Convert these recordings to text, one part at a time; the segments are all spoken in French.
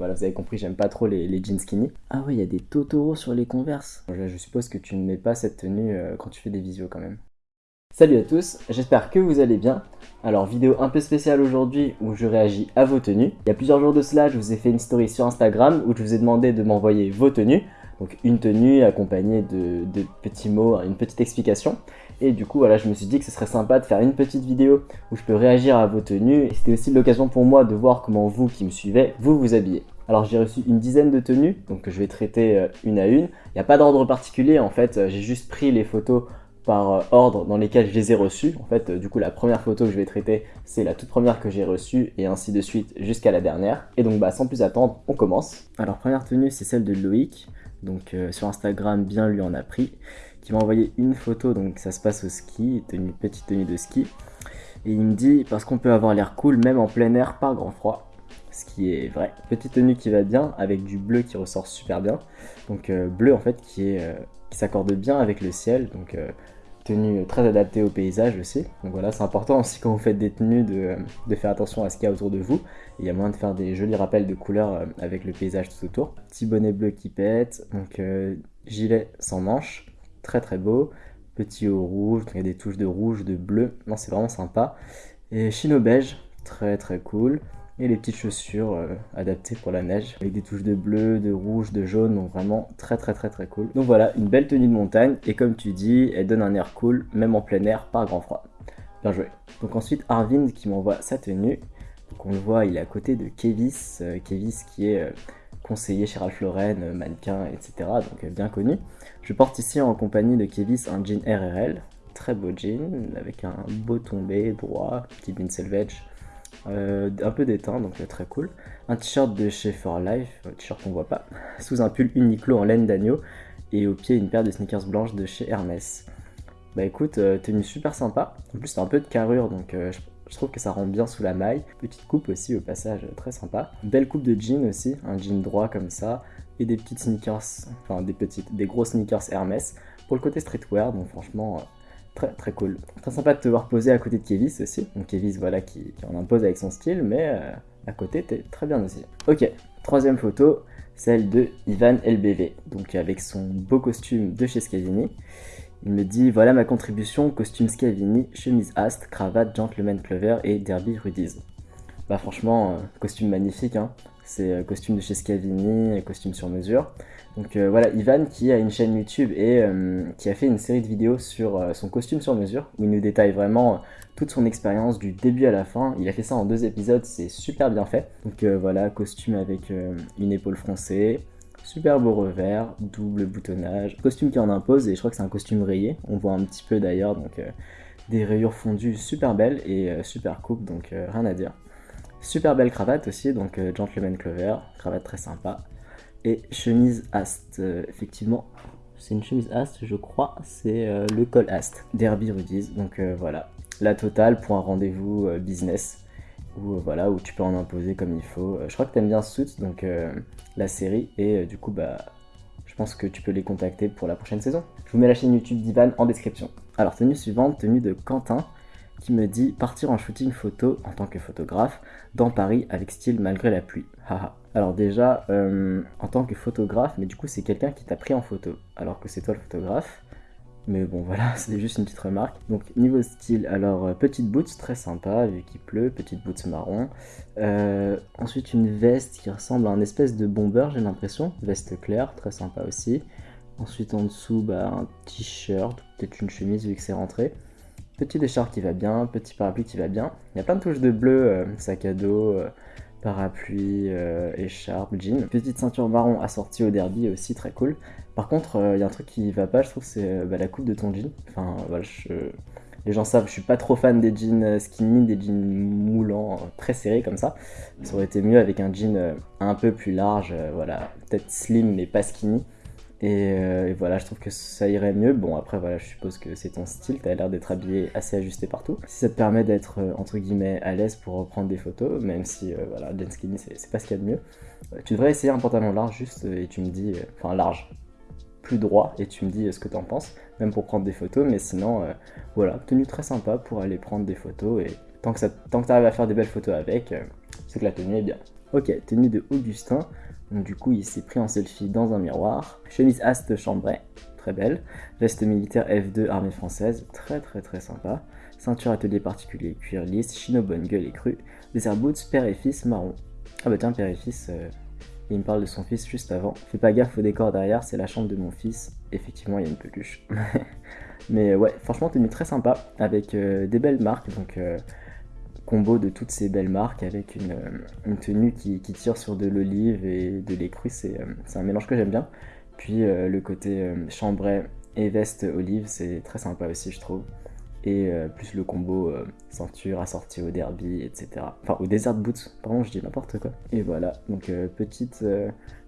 Voilà, vous avez compris, j'aime pas trop les, jeans skinny. Ah oui, il y a des Totoro sur les Converse. Je, suppose que tu ne mets pas cette tenue euh, quand tu fais des visios quand même. Salut à tous, j'espère que vous allez bien. Alors vidéo un peu spéciale aujourd'hui où je réagis à vos tenues. Il y a plusieurs jours de cela, je vous ai fait une story sur Instagram où je vous ai demandé de m'envoyer vos tenues. Donc une tenue accompagnée de, petits mots, une petite explication. Et du coup, voilà, je me suis dit que ce serait sympa de faire une petite vidéo où je peux réagir à vos tenues. Et c'était aussi l'occasion pour moi de voir comment vous qui me suivez, vous vous habillez. Alors j'ai reçu une dizaine de tenues, donc je vais traiter euh, une à une. Il n'y a pas d'ordre particulier, en fait, euh, j'ai juste pris les photos par euh, ordre dans lesquels je les ai reçues. En fait, du coup, la première photo que je vais traiter, c'est la toute première que j'ai reçue, et ainsi de suite jusqu'à la dernière. Et donc, bah, sans plus attendre, on commence. Alors, première tenue, c'est celle de Loïc. Donc, sur Instagram, bien lui en a pris qui m'a envoyé une photo, donc ça se passe au ski, petite tenue de ski. Et il me dit, parce qu'on peut avoir l'air cool même en plein air par grand froid. Ce qui est vrai. Petite tenue qui va bien, avec du bleu qui ressort super bien. Donc euh, bleu en fait euh, qui s'accorde bien avec le ciel. Donc euh, tenue très adaptée au paysage aussi. Donc voilà, c'est important aussi quand vous faites des tenues de, faire attention à ce qu'il y a autour de vous. Il y a moyen de faire des jolis rappels de couleurs avec le paysage tout autour. Petit bonnet bleu qui pète, donc gilet sans manches, très très beau. Petit haut rouge, il y a des touches de rouge, de bleu, non c'est vraiment sympa. Et chino beige, très très cool. Et les petites chaussures euh, adaptées pour la neige, avec des touches de bleu, de rouge, de jaune, donc vraiment très très très très cool. Donc voilà, une belle tenue de montagne, et comme tu dis, elle donne un air cool, même en plein air, pas grand froid. Bien joué. Donc ensuite, Arvind qui m'envoie sa tenue. Donc on le voit, il est à côté de Kevis, euh, Kevis qui est... Euh, conseiller chez Ralph Lauren, mannequin, etc. Donc bien connu. Je porte ici en compagnie de Kevis un jean RRL, très beau jean, avec un beau tombé droit, petit jean selvage, euh, un peu d'éteint, donc très cool. Un t-shirt de chez For Life, un t-shirt qu'on voit pas, sous un pull Uniqlo en laine d'agneau, et au pied une paire de sneakers blanches de chez Hermès. Bah écoute, euh, tenue super sympa, en plus c'est un peu de carrure, donc euh, je trouve que ça rentre bien sous la maille. Petite coupe aussi au passage, très sympa. Belle coupe de jean aussi, un jean droit comme ça. Et des petites sneakers, enfin des petites, des gros sneakers Hermès. Pour le côté streetwear, donc franchement, très très cool. Très sympa de te voir poser à côté de Kevis aussi. Donc Kevis voilà qui, en impose avec son style, mais euh, à côté t'es très bien aussi. Ok, troisième photo, celle de Ivan LBV, donc avec son beau costume de chez Scavini. Il me dit voilà ma contribution, costume Scavini, chemise Ast, cravate Gentleman Clover et Derby Rudies. Bah franchement, euh, costume magnifique, hein. C'est euh, costume de chez Scavini, costume sur mesure. Donc euh, voilà, Ivan qui a une chaîne YouTube et qui a fait une série de vidéos sur son costume sur mesure, où il nous détaille vraiment toute son expérience du début à la fin. Il a fait ça en deux épisodes, c'est super bien fait. Donc voilà, costume avec une épaule froncée, Super beau revers, double boutonnage, costume qui en impose et je crois que c'est un costume rayé, on voit un petit peu d'ailleurs, donc euh, des rayures fondues super belles et euh, super coupe, donc euh, rien à dire. Super belle cravate aussi, donc Gentleman Clover, cravate très sympa. Et chemise Ast, effectivement, c'est une chemise Ast, je crois, c'est le col Ast, Derby Rudies, donc voilà. La totale pour un rendez-vous business où, euh, voilà, où tu peux en imposer comme il faut. Euh, je crois que tu aimes bien Suits, donc euh, la série, et du coup, bah, je pense que tu peux les contacter pour la prochaine saison. Je vous mets la chaîne YouTube d'Ivan en description. Alors, tenue suivante, tenue de Quentin, qui me dit partir en shooting photo en tant que photographe dans Paris avec style malgré la pluie. Alors déjà, en tant que photographe, mais du coup c'est quelqu'un qui t'a pris en photo, alors que c'est toi le photographe. Mais bon voilà, c'est juste une petite remarque. Donc niveau style, alors euh, petite boots, très sympa vu qu'il pleut, petite boots marron. Euh, ensuite une veste qui ressemble à un espèce de bomber j'ai l'impression, veste claire, très sympa aussi. Ensuite en dessous bah, un t-shirt, peut-être une chemise vu que c'est rentré. Petit écharpe qui va bien, petit parapluie qui va bien. Il y a plein de touches de bleu, euh, sac à dos, parapluie, euh, écharpe, jean. Petite ceinture marron assortie au derby aussi très cool. Par contre, il euh, y a un truc qui va pas, je trouve, c'est euh, bah, la coupe de ton jean. Enfin, les gens savent, je suis pas trop fan des jeans skinny, des jeans moulants, très serrés comme ça. Ça aurait été mieux avec un jean un peu plus large, voilà, peut-être slim mais pas skinny. Euh, et, voilà, je trouve que ça irait mieux. Bon, après, voilà, je suppose que c'est ton style, t'as l'air d'être habillé assez ajusté partout. Si ça te permet d'être, euh, entre guillemets, à l'aise pour reprendre des photos, même si, euh, voilà, jean skinny, c'est pas ce qu'il y a de mieux, tu devrais essayer un pantalon large juste et tu me dis, enfin, large, plus droit, et tu me dis ce que t'en penses, même pour prendre des photos, mais sinon, voilà, tenue très sympa pour aller prendre des photos, et tant que, tant que t'arrives à faire des belles photos avec, c'est que la tenue est bien. Ok, tenue de Augustin. Donc du coup, il s'est pris en selfie dans un miroir. Chemise Ast Chambray, très belle. Veste militaire F2 armée française, très très très sympa. Ceinture atelier particulier cuir lisse, chino bonne gueule et cru. Des boots père et fils marron. Ah bah tiens, père et fils, euh, il me parle de son fils juste avant. Fais pas gaffe au décor derrière, c'est la chambre de mon fils. Effectivement, il y a une peluche. Mais ouais, franchement, tenue très sympa, avec euh, des belles marques. Donc euh, combo de toutes ces belles marques avec une, tenue qui, tire sur de l'olive et de lait cru, c'est un mélange que j'aime bien. Puis le côté chambray et veste olive, c'est très sympa aussi, je trouve et euh, plus le combo euh, ceinture assortie au derby, etc. Enfin, au desert boots, pardon, je dis n'importe quoi. Et voilà, donc euh, petite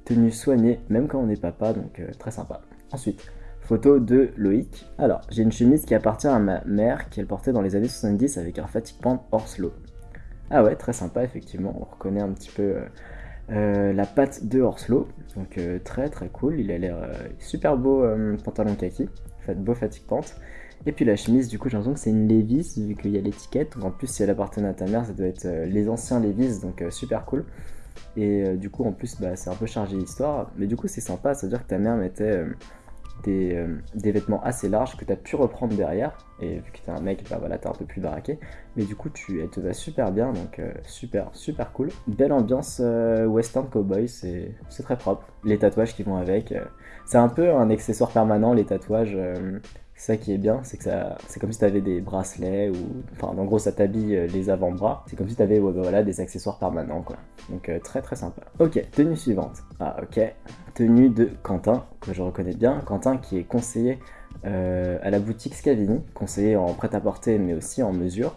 tenue soignée, même quand on est papa, donc très sympa. Ensuite, photo de Loïc. Alors, j'ai une chemise qui appartient à ma mère, qu'elle portait dans les années 70 avec un fatigue pant Horslow. Ah ouais, très sympa, effectivement, on reconnaît un petit peu la patte de Horslow, donc très très cool, il a l'air super beau pantalon kaki, beau fatigue pente. Et puis la chemise, du coup, j'ai l'impression que c'est une Levi's, vu qu'il y a l'étiquette. En plus, si elle appartenait à ta mère, ça doit être euh, les anciens Levi's, donc euh, super cool. Et euh, du coup, en plus, bah, c'est un peu chargé d'histoire. Mais du coup, c'est sympa, ça veut dire que ta mère mettait des, vêtements assez larges que tu as pu reprendre derrière. Et vu que t'es un mec, bah voilà, t'es un peu plus baraqué. Mais du coup, tu, elle te va super bien, donc super, super cool. Belle ambiance western cowboy, c'est très propre. Les tatouages qui vont avec. c'est un peu un accessoire permanent, les tatouages ça qui est bien, c'est que ça, c'est comme si tu avais des bracelets ou, enfin, en gros, ça t'habille euh, les avant-bras. C'est comme si tu avais, bah, voilà, des accessoires permanents, quoi. Donc euh, très très sympa. Ok, tenue suivante. Ah ok, tenue de Quentin que je reconnais bien. Quentin qui est conseiller euh, à la boutique Scavini, conseiller en prêt-à-porter mais aussi en mesure.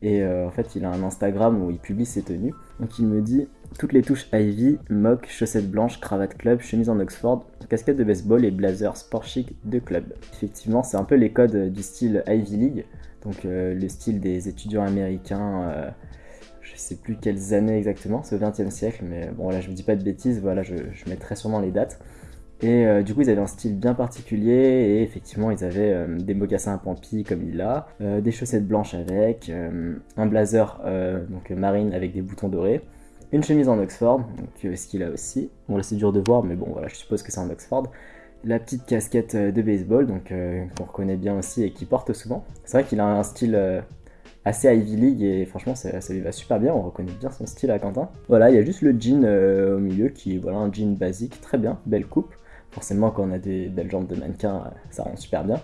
Et en fait, il a un Instagram où il publie ses tenues. Donc il me dit toutes les touches Ivy, mock, chaussettes blanches, cravate club, chemise en Oxford, casquette de baseball et blazer sport chic de club. Effectivement, c'est un peu les codes du style Ivy League, donc euh, le style des étudiants américains, euh, je sais plus quelles années exactement, c'est au 20 siècle, mais bon là je vous dis pas de bêtises, voilà, je, mettrai sûrement les dates. Et euh, du coup, ils avaient un style bien particulier, et effectivement, ils avaient des mocassins à pampi comme il a, des chaussettes blanches avec, un blazer donc marine avec des boutons dorés, une chemise en Oxford, donc ce qu'il a aussi. Bon là c'est dur de voir, mais bon voilà, je suppose que c'est en Oxford. La petite casquette euh, de baseball, donc euh, qu'on reconnaît bien aussi et qui porte souvent. C'est vrai qu'il a un style euh, assez Ivy League et franchement ça, lui va super bien, on reconnaît bien son style à Quentin. Voilà, il y a juste le jean au milieu qui est voilà, un jean basique, très bien, belle coupe. Forcément quand on a des belles jambes de mannequin, ça rend super bien.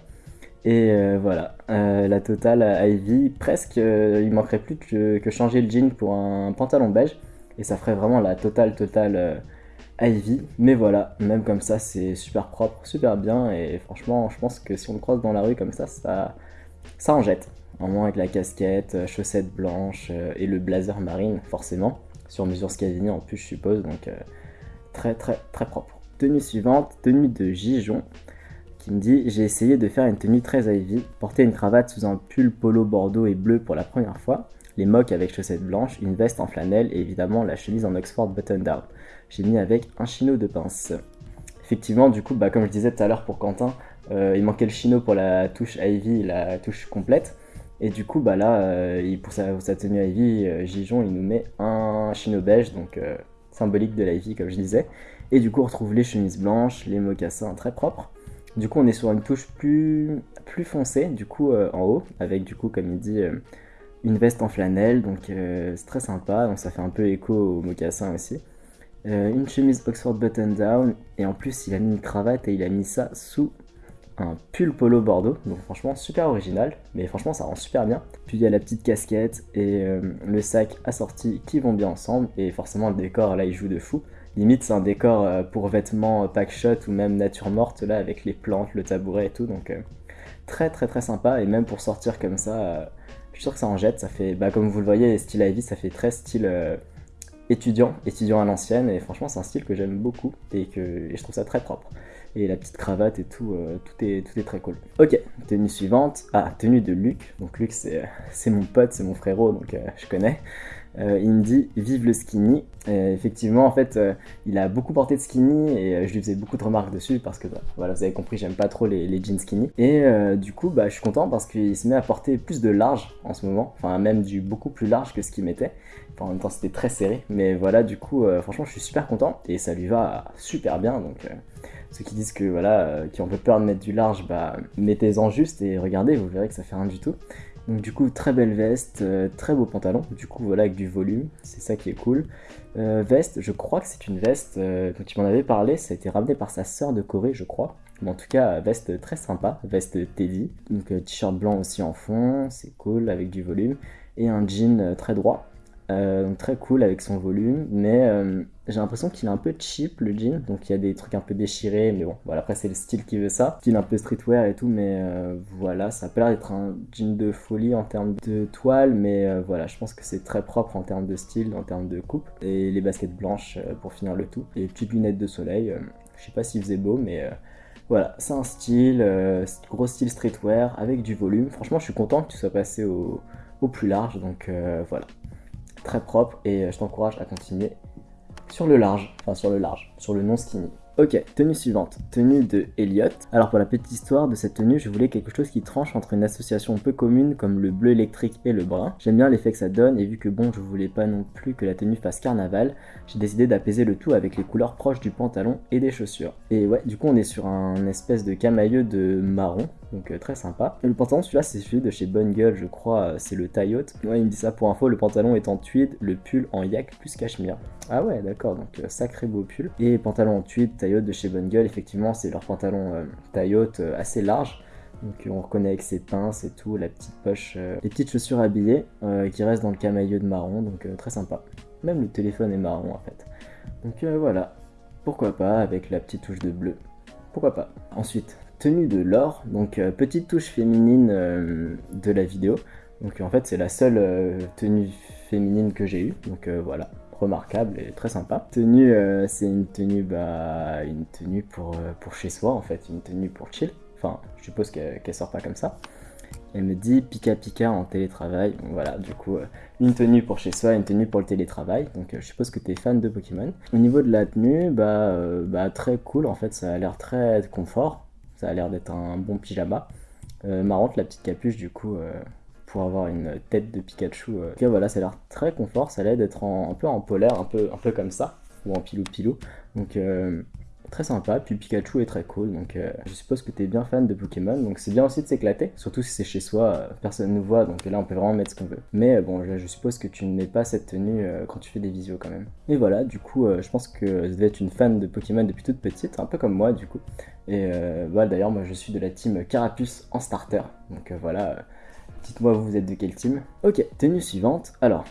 Et voilà, la totale Ivy, presque, il manquerait plus que, que changer le jean pour un pantalon beige et ça ferait vraiment la totale totale euh, Ivy. Mais voilà, même comme ça, c'est super propre, super bien, et franchement, je pense que si on le croise dans la rue comme ça, ça, ça en jette. En moins avec la casquette, euh, chaussettes blanches euh, et le blazer marine, forcément, sur mesure Scavini en plus, je suppose, donc très très très propre. Tenue suivante, tenue de Gijon, qui me dit J'ai essayé de faire une tenue très Ivy, porter une cravate sous un pull polo bordeaux et bleu pour la première fois les mocs avec chaussettes blanches, une veste en flanelle et évidemment la chemise en Oxford button down. J'ai mis avec un chino de pince. Effectivement, du coup, bah, comme je disais tout à l'heure pour Quentin, euh, il manquait le chino pour la touche Ivy, la touche complète. Et du coup, bah là, euh, pour, sa, tenue Ivy, euh, Gijon, il nous met un chino beige, donc symbolique de l'Ivy, comme je disais. Et du coup, on retrouve les chemises blanches, les mocassins très propres. Du coup, on est sur une touche plus, plus foncée, du coup, en haut, avec du coup, comme il dit, une veste en flanelle, donc euh, c'est très sympa, donc ça fait un peu écho au mocassin aussi. Euh, une chemise Oxford button down, et en plus il a mis une cravate et il a mis ça sous un pull polo bordeaux, donc franchement super original, mais franchement ça rend super bien. Puis il y a la petite casquette et euh, le sac assorti qui vont bien ensemble, et forcément le décor là il joue de fou. Limite c'est un décor pour vêtements pack shot ou même nature morte là avec les plantes, le tabouret et tout, donc très très très sympa, et même pour sortir comme ça je suis sûr que ça en jette, ça fait, bah, comme vous le voyez, style Ivy, ça fait très style euh, étudiant, étudiant à l'ancienne, et franchement c'est un style que j'aime beaucoup, et que je trouve ça très propre. Et la petite cravate et tout, euh, tout, est, tout est très cool. Ok, tenue suivante, ah, tenue de Luc, donc Luc c'est mon pote, c'est mon frérot, donc euh, je connais. Euh, il me dit vive le skinny. effectivement, en fait, euh, il a beaucoup porté de skinny et euh, je lui faisais beaucoup de remarques dessus parce que, bah, voilà, vous avez compris, j'aime pas trop les, jeans skinny. Et du coup, bah, je suis content parce qu'il se met à porter plus de large en ce moment, enfin même du beaucoup plus large que ce qu'il mettait. Enfin, en même temps, c'était très serré, mais voilà, du coup, franchement, je suis super content et ça lui va super bien. Donc, ceux qui disent que voilà, qui ont peu peur de mettre du large, bah, mettez-en juste et regardez, vous verrez que ça fait rien du tout. Donc du coup, très belle veste, euh, très beau pantalon, du coup voilà avec du volume, c'est ça qui est cool. Euh, veste, je crois que c'est une veste, euh, quand tu m'en avais parlé, ça a été ramené par sa sœur de Corée, je crois. Mais en tout cas, veste très sympa, veste Teddy. Donc t-shirt blanc aussi en fond, c'est cool, avec du volume. Et un jean très droit, euh, donc très cool avec son volume, mais euh, j'ai l'impression qu'il est un peu cheap le jean, donc il y a des trucs un peu déchirés, mais bon, voilà, après c'est le style qui veut ça, style un peu streetwear et tout, mais euh, voilà, ça pas l'air d'être un jean de folie en termes de toile, mais voilà, je pense que c'est très propre en termes de style, en termes de coupe, et les baskets blanches pour finir le tout, et les petites lunettes de soleil, je sais pas s'il faisait beau, mais voilà, c'est un style, gros style streetwear avec du volume, franchement je suis content que tu sois passé au plus large, donc voilà très propre et euh, je t'encourage à continuer sur le large, enfin sur le large, sur le non skinny. Ok, tenue suivante, tenue de Elliot. Alors pour la petite histoire de cette tenue, je voulais quelque chose qui tranche entre une association peu commune comme le bleu électrique et le brun. J'aime bien l'effet que ça donne et vu que bon, je voulais pas non plus que la tenue fasse carnaval, j'ai décidé d'apaiser le tout avec les couleurs proches du pantalon et des chaussures. Et ouais, du coup on est sur un espèce de camailleux de marron, donc euh, très sympa. Le pantalon, celui-là, c'est celui de chez Bonne Gueule, je crois, euh, c'est le taille haute. Ouais, il me dit ça pour info, le pantalon est en tweed, le pull en yak plus cachemire. Ah ouais, d'accord, donc euh, sacré beau pull. Et pantalon en tweed, taille haute de chez Bonne Gueule, effectivement, c'est leur pantalon taille haute assez large. Donc on reconnaît avec ses pinces et tout, la petite poche, les petites chaussures habillées qui restent dans le camailleux de marron, donc très sympa. Même le téléphone est marron en fait. Donc voilà, pourquoi pas avec la petite touche de bleu. Pourquoi pas. Ensuite, tenue de l'or, donc euh, petite touche féminine euh, de la vidéo. Donc en fait c'est la seule euh, tenue féminine que j'ai eue, donc voilà, remarquable et très sympa. Tenue, c'est une tenue, bah, une tenue pour, pour chez soi en fait, une tenue pour chill. Enfin, je suppose qu'elle sort pas comme ça. Elle me dit Pika Pika en télétravail. Voilà, du coup, une tenue pour chez soi, une tenue pour le télétravail. Donc je suppose que tu es fan de Pokémon. Au niveau de la tenue, bah, bah très cool en fait, ça a l'air très confort. Ça a l'air d'être un bon pyjama. Euh, marrante la petite capuche du coup euh, pour avoir une tête de Pikachu. Euh. Ok voilà, ça a l'air très confort, ça a l'air d'être un peu en polaire, un peu, un peu comme ça, ou en pilou pilou. Donc très sympa, puis Pikachu est très cool, donc euh, je suppose que tu es bien fan de Pokémon, donc c'est bien aussi de s'éclater, surtout si c'est chez soi, euh, personne ne nous voit, donc là on peut vraiment mettre ce qu'on veut. Mais euh, bon, je, suppose que tu ne mets pas cette tenue quand tu fais des visios quand même. Et voilà, du coup, je pense que tu devais être une fan de Pokémon depuis toute petite, un peu comme moi du coup. Et voilà, d'ailleurs, moi je suis de la team Carapuce en starter, donc voilà Dites-moi vous êtes de quel team. Ok, tenue suivante. Alors,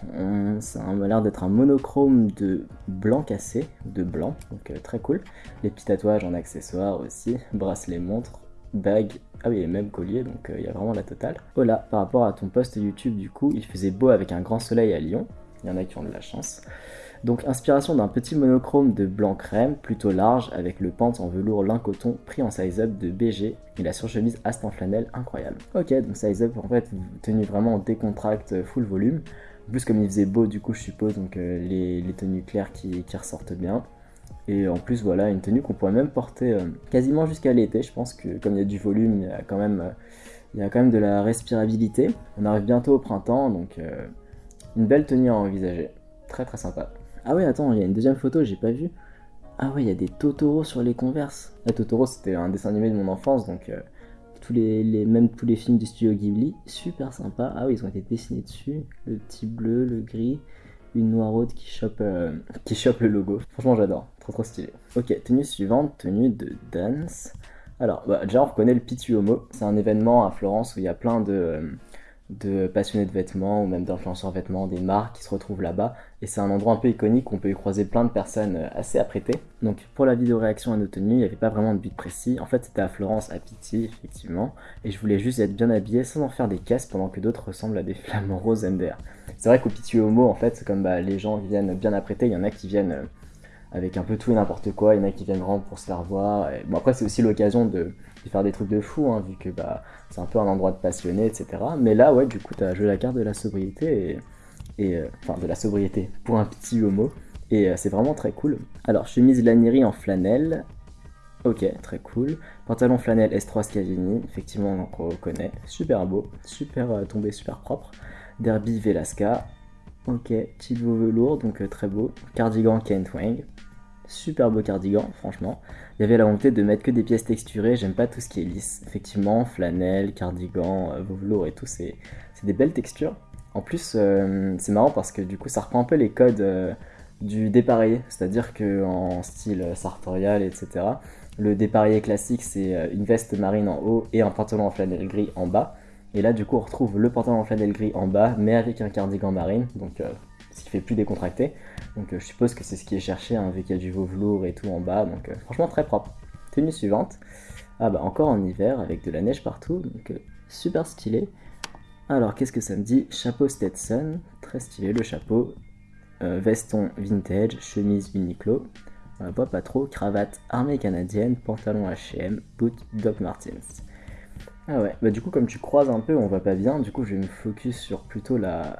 ça a l'air d'être un monochrome de blanc cassé, de blanc, donc euh, très cool. Les petits tatouages en accessoires aussi, bracelet montre, bague, ah oui, et même collier, donc euh, il y a vraiment la totale. Voilà, par rapport à ton post YouTube du coup, il faisait beau avec un grand soleil à Lyon. Il y en a qui ont de la chance. Donc inspiration d'un petit monochrome de blanc crème, plutôt large, avec le pente en velours lin coton pris en size up de BG et la surchemise Ast en flanelle incroyable. Ok, donc size up en fait tenue vraiment en décontracte full volume. En plus comme il faisait beau du coup je suppose, donc euh, les, tenues claires qui, ressortent bien. Et en plus voilà, une tenue qu'on pourrait même porter euh, quasiment jusqu'à l'été, je pense que comme il y a du volume, il y a quand même, euh, il y a quand même de la respirabilité. On arrive bientôt au printemps, donc une belle tenue à envisager. Très très sympa. Ah ouais, attends, il y a une deuxième photo, j'ai pas vu. Ah ouais, il y a des Totoro sur les Converse. La Totoro, c'était un dessin animé de mon enfance, donc euh, tous les, même tous les films du studio Ghibli, super sympa. Ah oui, ils ont été dessinés dessus. Le petit bleu, le gris, une noiraude qui chope, euh, qui chope le logo. Franchement, j'adore, trop trop stylé. Ok, tenue suivante, tenue de dance. Alors, bah, déjà, on reconnaît le Pitu Homo. C'est un événement à Florence où il y a plein de... Euh, de passionnés de vêtements ou même d'influenceurs vêtements, des marques qui se retrouvent là-bas. Et c'est un endroit un peu iconique où on peut y croiser plein de personnes euh, assez apprêtées. Donc pour la vidéo réaction à nos tenues, il n'y avait pas vraiment de but précis. En fait, c'était à Florence, à Pitti, effectivement. Et je voulais juste être bien habillé sans en faire des caisses pendant que d'autres ressemblent à des flamants roses MDR. C'est vrai qu'au Pitti Homo, en fait, c'est comme bah, les gens viennent bien apprêtés. Il y en a qui viennent euh, avec un peu tout et n'importe quoi. Il y en a qui viennent vraiment pour se faire voir. Bon, après, c'est aussi l'occasion de faire des trucs de fou, hein, vu que bah, c'est un peu un endroit de passionné, etc. Mais là, ouais, du coup, tu as joué la carte de la sobriété et enfin de la sobriété pour un petit homo. Et c'est vraiment très cool. Alors, chemise Lanieri en flanelle, Ok, très cool. Pantalon flanelle S3 Scavini, effectivement on reconnaît. Super beau, super tombé, super propre. Derby Velasca, ok, petit velours, donc très beau. Cardigan Kent Wang, super beau cardigan, franchement. Il y avait la volonté de mettre que des pièces texturées, j'aime pas tout ce qui est lisse. Effectivement, flanelle, cardigan, euh, velours et tout, c'est des belles textures. En plus, euh, c'est marrant parce que du coup, ça reprend un peu les codes euh, du dépareillé, c'est-à-dire qu'en style sartorial, etc., le dépareillé classique, c'est une veste marine en haut et un pantalon en flanelle gris en bas. Et là, du coup, on retrouve le pantalon en flanelle gris en bas, mais avec un cardigan marine, donc ce qui fait plus décontracté. Donc euh, je suppose que c'est ce qui est cherché, hein, vu qu'il y a du velours et tout en bas, donc euh, franchement très propre. Tenue suivante, ah bah encore en hiver avec de la neige partout, donc euh, super stylé. Alors qu'est-ce que ça me dit? Chapeau Stetson, très stylé le chapeau, veston vintage, chemise Uniqlo, pas trop, cravate armée canadienne, pantalon H&M, boot Doc Martens. Ah ouais, bah du coup comme tu croises un peu, on voit pas bien, du coup je vais me focus sur plutôt la,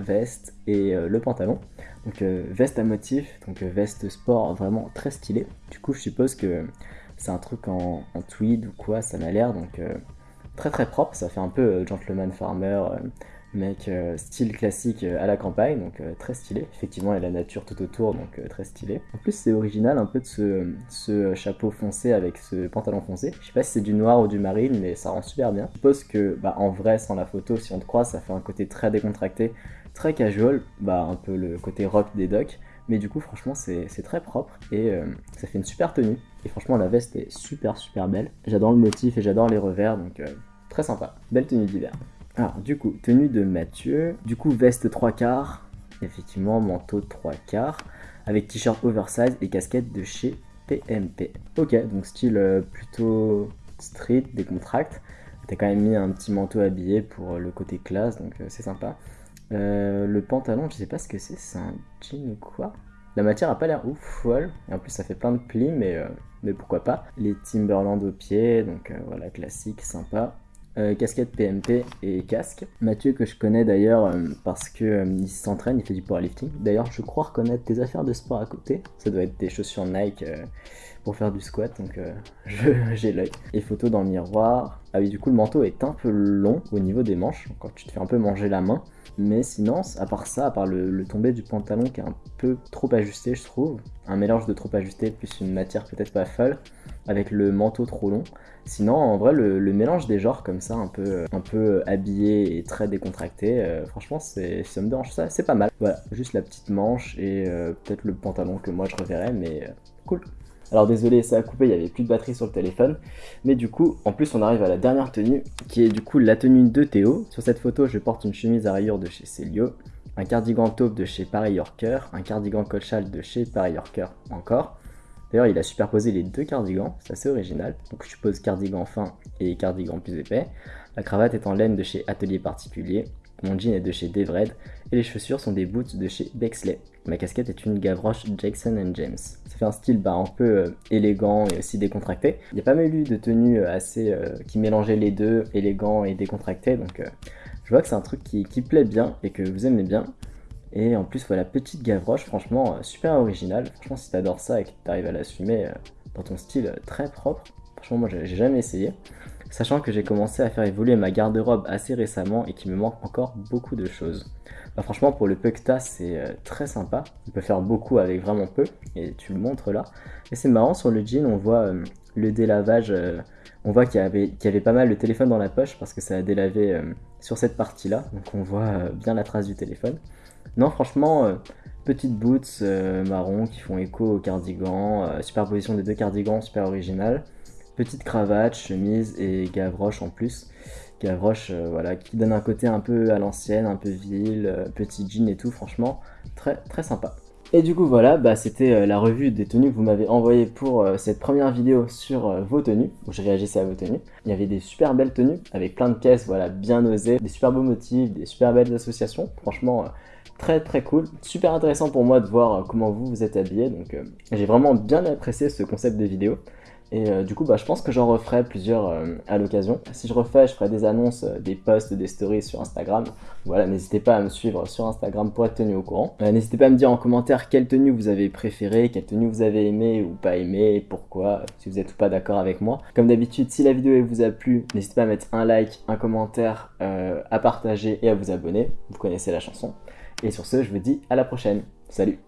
veste et euh, le pantalon. Donc euh, veste à motif, donc euh, veste sport vraiment très stylé. Du coup je suppose que c'est un truc en, tweed ou quoi, ça m'a l'air, donc très très propre, ça fait un peu gentleman farmer, mec euh, style classique euh, à la campagne, donc euh, très stylé. Effectivement, il y a la nature tout autour, donc très stylé. En plus, c'est original un peu de ce, ce, chapeau foncé avec ce pantalon foncé. Je sais pas si c'est du noir ou du marine, mais ça rend super bien. Je suppose que, bah, en vrai, sans la photo, si on te croit, ça fait un côté très décontracté, très casual, bah, un peu le côté rock des docks. Mais du coup, franchement, c'est très propre et ça fait une super tenue. Et franchement, la veste est super super belle. J'adore le motif et j'adore les revers, donc très sympa. Belle tenue d'hiver. Alors, du coup, tenue de Mathieu. Du coup, veste 3 quarts. Effectivement, manteau 3 quarts. Avec t-shirt oversize et casquette de chez PMP. Ok, donc style euh, plutôt street, décontracte. T'as quand même mis un petit manteau habillé pour euh, le côté classe, donc euh, c'est sympa. le pantalon, je sais pas ce que c'est, c'est un jean ou quoi? La matière a pas l'air ouf, folle. Et en plus, ça fait plein de plis, mais, mais pourquoi pas. Les Timberland au pied, donc voilà, classique, sympa. Euh, casquette PMP et casque. Mathieu que je connais d'ailleurs euh, parce que euh, il s'entraîne, il fait du powerlifting. D'ailleurs je crois reconnaître tes affaires de sport à côté. Ça doit être des chaussures Nike pour faire du squat donc j'ai l'œil. Et photo dans le miroir. Ah oui du coup le manteau est un peu long au niveau des manches quand tu te fais un peu manger la main. Mais sinon à part ça, à part le, le tombé du pantalon qui est un peu trop ajusté je trouve. Un mélange de trop ajusté plus une matière peut-être pas folle avec le manteau trop long. Sinon, en vrai, le, mélange des genres comme ça, un peu, un peu habillé et très décontracté, euh, franchement, ça me dérange ça, c'est pas mal. Voilà, juste la petite manche et euh, peut-être le pantalon que moi je reverrai, mais euh, cool. Alors désolé, ça a coupé, il y avait plus de batterie sur le téléphone. Mais du coup, en plus, on arrive à la dernière tenue, qui est du coup la tenue de Théo. Sur cette photo, je porte une chemise à rayures de chez Celio, un cardigan taupe de chez Paris Yorker, un cardigan colchal de chez Paris Yorker encore, D'ailleurs, il a superposé les deux cardigans, c'est assez original. Donc je suppose cardigan fin et cardigan plus épais. La cravate est en laine de chez Atelier Particulier. Mon jean est de chez Devred. Et les chaussures sont des boots de chez Bexley. Ma casquette est une Gavroche Jackson James. Ça fait un style bah, un peu euh, élégant et aussi décontracté. Il y a pas mal eu de tenues euh, assez euh, qui mélangeaient les deux, élégant et décontracté. Donc je vois que c'est un truc qui, qui plaît bien et que vous aimez bien. Et en plus, voilà, petite Gavroche, franchement, euh, super original. Franchement, si t'adores ça et que t'arrives à l'assumer euh, dans ton style euh, très propre, franchement, moi, j'ai jamais essayé. Sachant que j'ai commencé à faire évoluer ma garde-robe assez récemment et qu'il me manque encore beaucoup de choses. Bah, franchement, pour le peu que t'as, c'est très sympa. On peut faire beaucoup avec vraiment peu, et tu le montres là. Et c'est marrant, sur le jean, on voit le délavage, on voit qu'il y, avait, pas mal de téléphone dans la poche parce que ça a délavé sur cette partie-là. Donc on voit bien la trace du téléphone. Non, franchement, euh, petites boots euh, marron qui font écho au cardigan, euh, superposition des deux cardigans, super original. Petite cravate, chemise et gavroche en plus. Gavroche, voilà, qui donne un côté un peu à l'ancienne, un peu ville, petit jean et tout, franchement, très très sympa. Et du coup voilà, bah, c'était la revue des tenues que vous m'avez envoyées pour cette première vidéo sur vos tenues, où je réagissais à vos tenues. Il y avait des super belles tenues, avec plein de caisses, voilà, bien osées, des super beaux motifs, des super belles associations. Franchement, très très cool, super intéressant pour moi de voir euh, comment vous vous êtes habillé, donc euh, j'ai vraiment bien apprécié ce concept de vidéo. Et euh, du coup, bah, je pense que j'en referai plusieurs à l'occasion. Si je refais, je ferai des annonces, des posts, des stories sur Instagram. Voilà, n'hésitez pas à me suivre sur Instagram pour être tenu au courant. n'hésitez pas à me dire en commentaire quelle tenue vous avez préférée, quelle tenue vous avez aimé ou pas aimé, pourquoi, si vous êtes ou pas d'accord avec moi. Comme d'habitude, si la vidéo vous a plu, n'hésitez pas à mettre un like, un commentaire, à partager et à vous abonner. Vous connaissez la chanson. Et sur ce, je vous dis à la prochaine. Salut